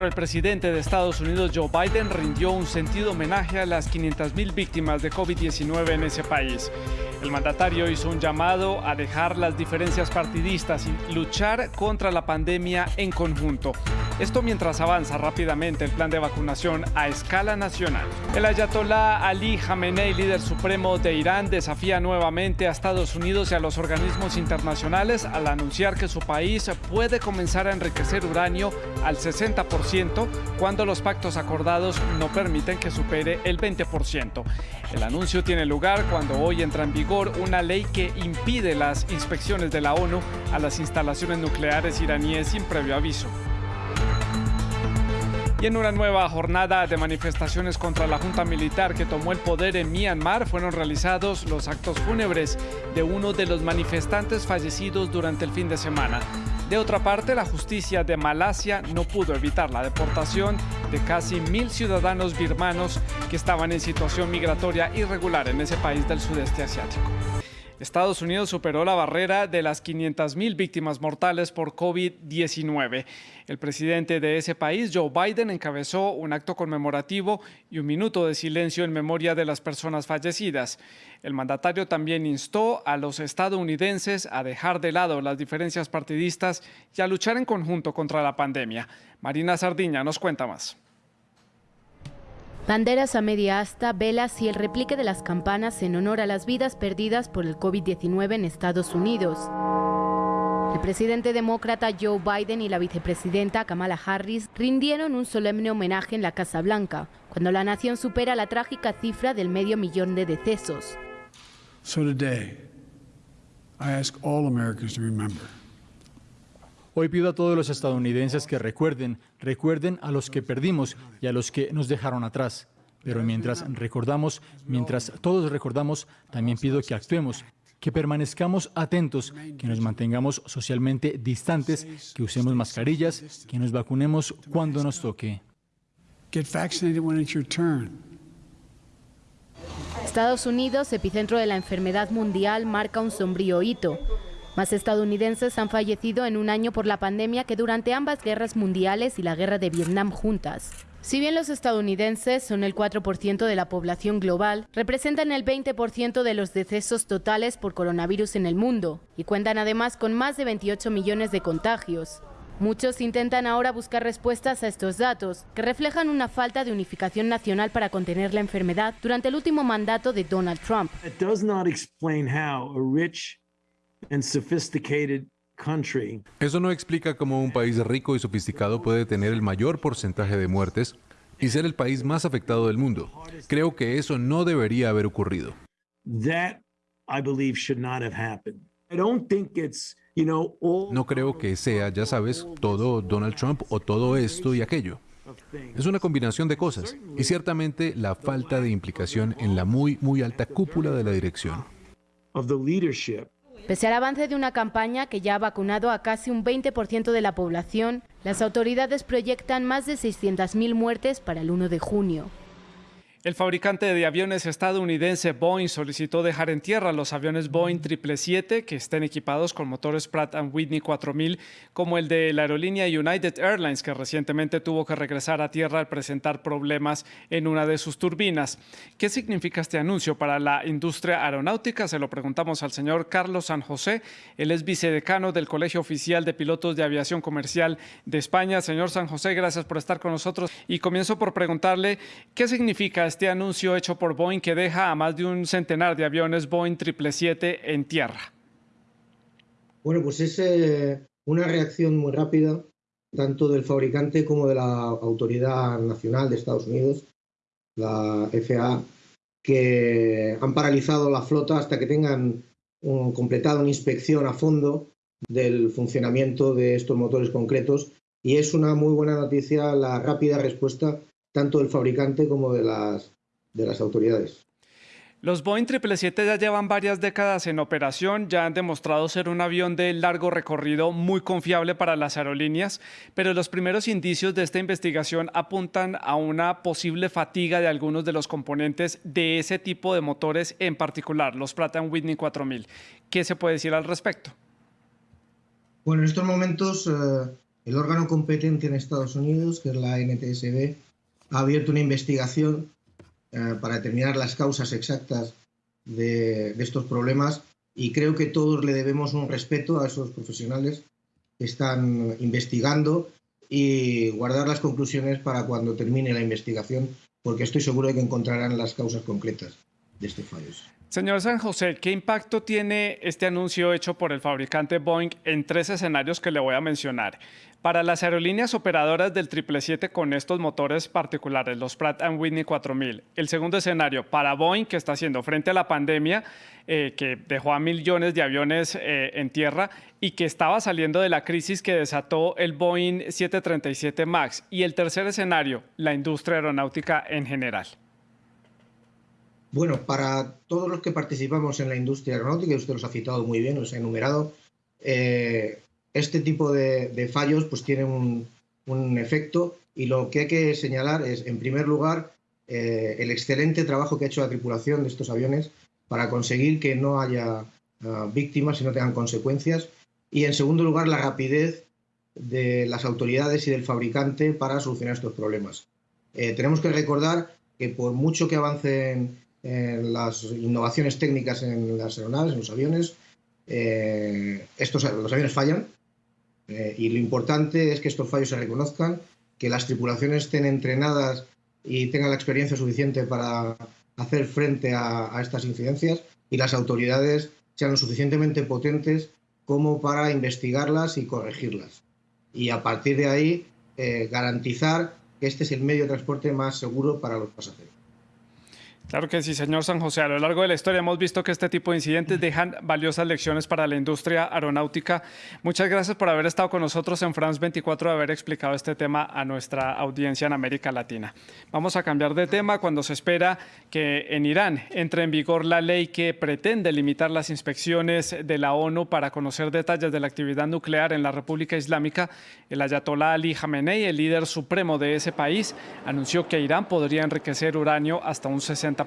El presidente de Estados Unidos, Joe Biden, rindió un sentido homenaje a las 500.000 víctimas de COVID-19 en ese país. El mandatario hizo un llamado a dejar las diferencias partidistas y luchar contra la pandemia en conjunto. Esto mientras avanza rápidamente el plan de vacunación a escala nacional. El ayatolá Ali Khamenei, líder supremo de Irán, desafía nuevamente a Estados Unidos y a los organismos internacionales al anunciar que su país puede comenzar a enriquecer uranio al 60% cuando los pactos acordados no permiten que supere el 20%. El anuncio tiene lugar cuando hoy entra en vigor una ley que impide las inspecciones de la ONU a las instalaciones nucleares iraníes sin previo aviso. Y en una nueva jornada de manifestaciones contra la junta militar que tomó el poder en Myanmar fueron realizados los actos fúnebres de uno de los manifestantes fallecidos durante el fin de semana. De otra parte, la justicia de Malasia no pudo evitar la deportación de casi mil ciudadanos birmanos que estaban en situación migratoria irregular en ese país del sudeste asiático. Estados Unidos superó la barrera de las 500.000 víctimas mortales por COVID-19. El presidente de ese país, Joe Biden, encabezó un acto conmemorativo y un minuto de silencio en memoria de las personas fallecidas. El mandatario también instó a los estadounidenses a dejar de lado las diferencias partidistas y a luchar en conjunto contra la pandemia. Marina Sardiña nos cuenta más. Banderas a media asta, velas y el replique de las campanas en honor a las vidas perdidas por el COVID-19 en Estados Unidos. El presidente demócrata Joe Biden y la vicepresidenta Kamala Harris rindieron un solemne homenaje en la Casa Blanca, cuando la nación supera la trágica cifra del medio millón de decesos. Hoy pido a todos los estadounidenses que recuerden, recuerden a los que perdimos y a los que nos dejaron atrás. Pero mientras recordamos, mientras todos recordamos, también pido que actuemos, que permanezcamos atentos, que nos mantengamos socialmente distantes, que usemos mascarillas, que nos vacunemos cuando nos toque. Estados Unidos, epicentro de la enfermedad mundial, marca un sombrío hito. Más estadounidenses han fallecido en un año por la pandemia que durante ambas guerras mundiales y la guerra de Vietnam juntas. Si bien los estadounidenses son el 4% de la población global, representan el 20% de los decesos totales por coronavirus en el mundo y cuentan además con más de 28 millones de contagios. Muchos intentan ahora buscar respuestas a estos datos, que reflejan una falta de unificación nacional para contener la enfermedad durante el último mandato de Donald Trump. Eso no explica cómo un país rico y sofisticado puede tener el mayor porcentaje de muertes y ser el país más afectado del mundo. Creo que eso no debería haber ocurrido. No creo que sea, ya sabes, todo Donald Trump o todo esto y aquello. Es una combinación de cosas y ciertamente la falta de implicación en la muy, muy alta cúpula de la dirección. Pese al avance de una campaña que ya ha vacunado a casi un 20% de la población, las autoridades proyectan más de 600.000 muertes para el 1 de junio. El fabricante de aviones estadounidense Boeing solicitó dejar en tierra los aviones Boeing 777 que estén equipados con motores Pratt Whitney 4000, como el de la aerolínea United Airlines, que recientemente tuvo que regresar a tierra al presentar problemas en una de sus turbinas. ¿Qué significa este anuncio para la industria aeronáutica? Se lo preguntamos al señor Carlos San José. Él es vicedecano del Colegio Oficial de Pilotos de Aviación Comercial de España. Señor San José, gracias por estar con nosotros. Y comienzo por preguntarle qué significa este anuncio hecho por Boeing que deja a más de un centenar de aviones Boeing 777 en tierra? Bueno, pues es eh, una reacción muy rápida, tanto del fabricante como de la Autoridad Nacional de Estados Unidos, la FAA, que han paralizado la flota hasta que tengan completado una inspección a fondo del funcionamiento de estos motores concretos y es una muy buena noticia la rápida respuesta tanto del fabricante como de las, de las autoridades. Los Boeing 777 ya llevan varias décadas en operación, ya han demostrado ser un avión de largo recorrido muy confiable para las aerolíneas, pero los primeros indicios de esta investigación apuntan a una posible fatiga de algunos de los componentes de ese tipo de motores, en particular los Pratt Whitney 4000. ¿Qué se puede decir al respecto? Bueno, en estos momentos eh, el órgano competente en Estados Unidos, que es la NTSB, ha abierto una investigación eh, para determinar las causas exactas de, estos problemas y creo que todos le debemos un respeto a esos profesionales que están investigando y guardar las conclusiones para cuando termine la investigación, porque estoy seguro de que encontrarán las causas concretas de este fallo. Señor San José, ¿qué impacto tiene este anuncio hecho por el fabricante Boeing en tres escenarios que le voy a mencionar? Para las aerolíneas operadoras del 777 con estos motores particulares, los Pratt Whitney 4000. El segundo escenario, para Boeing, que está haciendo frente a la pandemia, eh, que dejó a millones de aviones eh, en tierra y que estaba saliendo de la crisis que desató el Boeing 737 MAX. Y el tercer escenario, la industria aeronáutica en general. Bueno, para todos los que participamos en la industria aeronáutica, usted los ha citado muy bien, los ha enumerado, eh, este tipo de, fallos pues tienen un, efecto y lo que hay que señalar es, en primer lugar, eh, el excelente trabajo que ha hecho la tripulación de estos aviones para conseguir que no haya ah, víctimas y no tengan consecuencias. Y en segundo lugar, la rapidez de las autoridades y del fabricante para solucionar estos problemas. Eh, tenemos que recordar que por mucho que avancen las innovaciones técnicas en las aeronaves, en los aviones, eh, estos, los aviones fallan eh, y lo importante es que estos fallos se reconozcan, que las tripulaciones estén entrenadas y tengan la experiencia suficiente para hacer frente a, estas incidencias y las autoridades sean lo suficientemente potentes como para investigarlas y corregirlas. Y a partir de ahí eh, garantizar que este es el medio de transporte más seguro para los pasajeros. Claro que sí, señor San José. A lo largo de la historia hemos visto que este tipo de incidentes dejan valiosas lecciones para la industria aeronáutica. Muchas gracias por haber estado con nosotros en France 24 y haber explicado este tema a nuestra audiencia en América Latina. Vamos a cambiar de tema cuando se espera que en Irán entre en vigor la ley que pretende limitar las inspecciones de la ONU para conocer detalles de la actividad nuclear en la República Islámica. El ayatolá Ali Khamenei, el líder supremo de ese país, anunció que Irán podría enriquecer uranio hasta un 60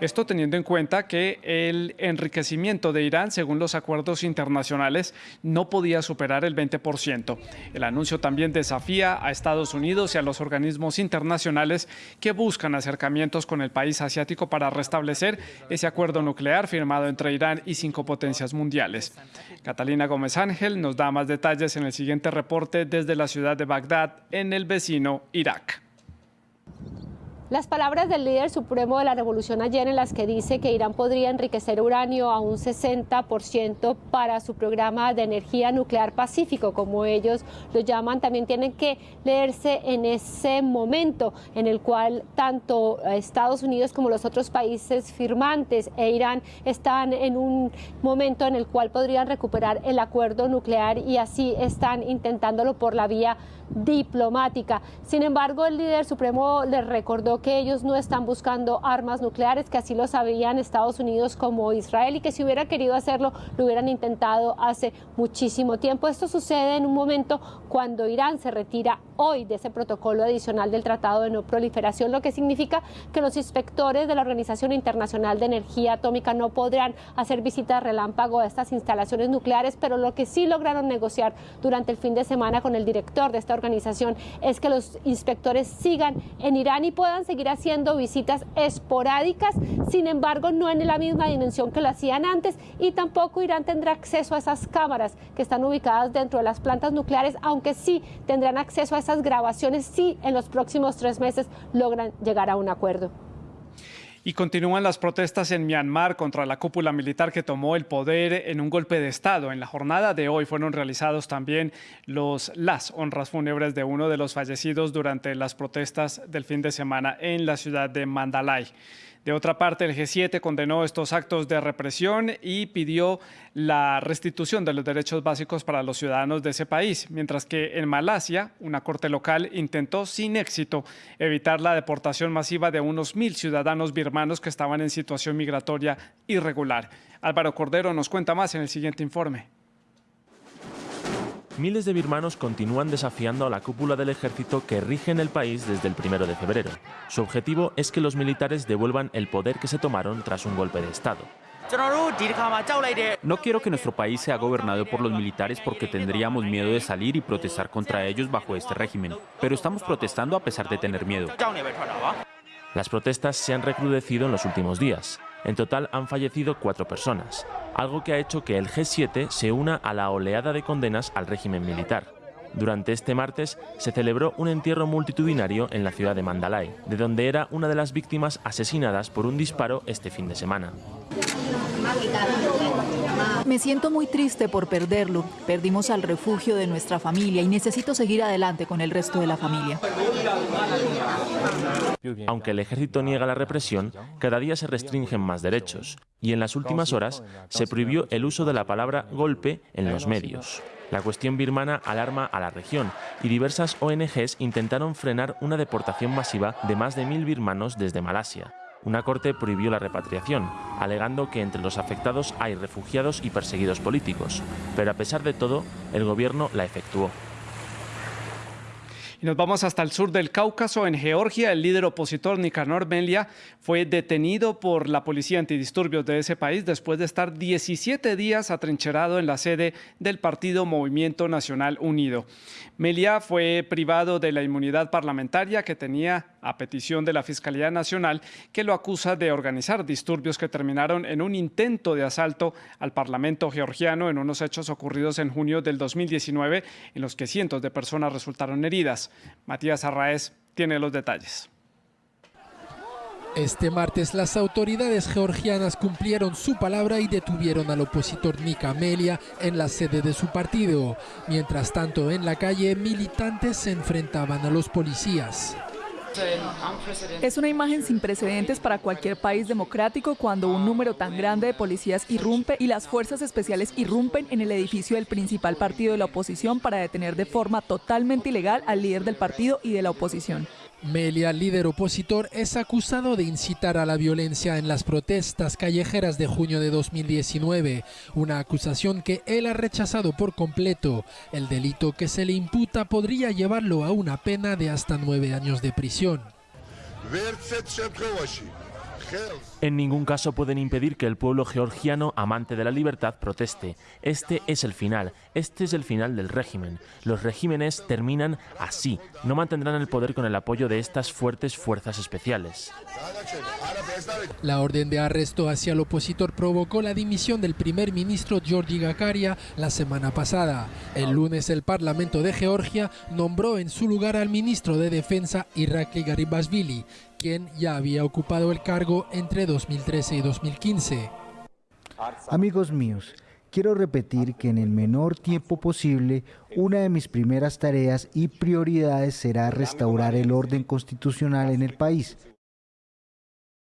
esto teniendo en cuenta que el enriquecimiento de Irán, según los acuerdos internacionales, no podía superar el 20%. El anuncio también desafía a Estados Unidos y a los organismos internacionales que buscan acercamientos con el país asiático para restablecer ese acuerdo nuclear firmado entre Irán y cinco potencias mundiales. Catalina Gómez Ángel nos da más detalles en el siguiente reporte desde la ciudad de Bagdad, en el vecino Irak. Las palabras del líder supremo de la revolución ayer en las que dice que Irán podría enriquecer uranio a un 60% para su programa de energía nuclear pacífico, como ellos lo llaman, también tienen que leerse en ese momento en el cual tanto Estados Unidos como los otros países firmantes e Irán están en un momento en el cual podrían recuperar el acuerdo nuclear y así están intentándolo por la vía diplomática. Sin embargo, el líder supremo les recordó que ellos no están buscando armas nucleares, que así lo sabían Estados Unidos como Israel y que si hubiera querido hacerlo, lo hubieran intentado hace muchísimo tiempo. Esto sucede en un momento cuando Irán se retira hoy de ese protocolo adicional del Tratado de No Proliferación, lo que significa que los inspectores de la Organización Internacional de Energía Atómica no podrán hacer visitas relámpago a estas instalaciones nucleares, pero lo que sí lograron negociar durante el fin de semana con el director de esta organización es que los inspectores sigan en Irán y puedan seguir haciendo visitas esporádicas, sin embargo no en la misma dimensión que lo hacían antes y tampoco Irán tendrá acceso a esas cámaras que están ubicadas dentro de las plantas nucleares, aunque sí tendrán acceso a esas grabaciones si en los próximos tres meses logran llegar a un acuerdo. Y continúan las protestas en Myanmar contra la cúpula militar que tomó el poder en un golpe de Estado. En la jornada de hoy fueron realizados también los, las honras fúnebres de uno de los fallecidos durante las protestas del fin de semana en la ciudad de Mandalay. De otra parte, el G7 condenó estos actos de represión y pidió la restitución de los derechos básicos para los ciudadanos de ese país, mientras que en Malasia, una corte local intentó sin éxito evitar la deportación masiva de unos mil ciudadanos birmanos que estaban en situación migratoria irregular. Álvaro Cordero nos cuenta más en el siguiente informe. Miles de birmanos continúan desafiando a la cúpula del ejército que rige en el país desde el primero de febrero. Su objetivo es que los militares devuelvan el poder que se tomaron tras un golpe de Estado. No quiero que nuestro país sea gobernado por los militares porque tendríamos miedo de salir y protestar contra ellos bajo este régimen, pero estamos protestando a pesar de tener miedo. Las protestas se han recrudecido en los últimos días. En total han fallecido cuatro personas, algo que ha hecho que el G7 se una a la oleada de condenas al régimen militar. Durante este martes se celebró un entierro multitudinario en la ciudad de Mandalay, de donde era una de las víctimas asesinadas por un disparo este fin de semana. Me siento muy triste por perderlo. Perdimos al refugio de nuestra familia y necesito seguir adelante con el resto de la familia. Aunque el ejército niega la represión, cada día se restringen más derechos y en las últimas horas se prohibió el uso de la palabra golpe en los medios. La cuestión birmana alarma a la región y diversas ONGs intentaron frenar una deportación masiva de más de mil birmanos desde Malasia. Una corte prohibió la repatriación, alegando que entre los afectados hay refugiados y perseguidos políticos, pero a pesar de todo, el gobierno la efectuó. Y nos vamos hasta el sur del Cáucaso. En Georgia, el líder opositor Nicanor Melia fue detenido por la policía antidisturbios de ese país después de estar 17 días atrincherado en la sede del partido Movimiento Nacional Unido. Melia fue privado de la inmunidad parlamentaria que tenía a petición de la Fiscalía Nacional, que lo acusa de organizar disturbios que terminaron en un intento de asalto al Parlamento georgiano en unos hechos ocurridos en junio del 2019, en los que cientos de personas resultaron heridas. Matías Arraez tiene los detalles. Este martes las autoridades georgianas cumplieron su palabra y detuvieron al opositor Nika Amelia en la sede de su partido. Mientras tanto, en la calle, militantes se enfrentaban a los policías. Es una imagen sin precedentes para cualquier país democrático cuando un número tan grande de policías irrumpe y las fuerzas especiales irrumpen en el edificio del principal partido de la oposición para detener de forma totalmente ilegal al líder del partido y de la oposición. Melia, líder opositor, es acusado de incitar a la violencia en las protestas callejeras de junio de 2019, una acusación que él ha rechazado por completo. El delito que se le imputa podría llevarlo a una pena de hasta nueve años de prisión. En ningún caso pueden impedir que el pueblo georgiano, amante de la libertad, proteste. Este es el final, este es el final del régimen. Los regímenes terminan así, no mantendrán el poder con el apoyo de estas fuertes fuerzas especiales. La orden de arresto hacia el opositor provocó la dimisión del primer ministro Georgi Gakaria la semana pasada. El lunes el Parlamento de Georgia nombró en su lugar al ministro de Defensa Irakli Garibashvili, quien ya había ocupado el cargo entre 2013 y 2015. Amigos míos, quiero repetir que en el menor tiempo posible, una de mis primeras tareas y prioridades será restaurar el orden constitucional en el país.